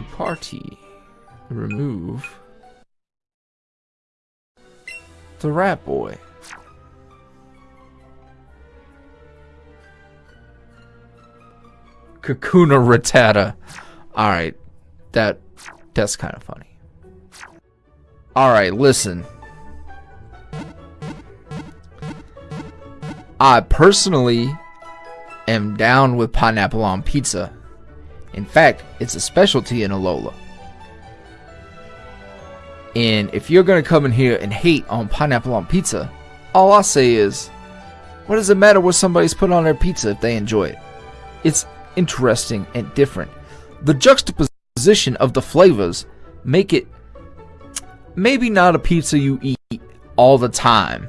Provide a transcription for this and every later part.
To party. Remove. The rat boy. Kakuna Rattata. Alright. That that's kind of funny. Alright, listen. I personally am down with pineapple on pizza. In fact, it's a specialty in Alola. And if you're gonna come in here and hate on pineapple on pizza, all I say is, what does it matter what somebody's put on their pizza if they enjoy it? It's interesting and different. The juxtaposition of the flavors make it maybe not a pizza you eat all the time,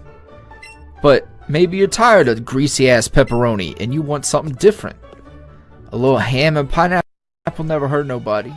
but maybe you're tired of greasy ass pepperoni and you want something different. A little ham and pineapple never hurt nobody.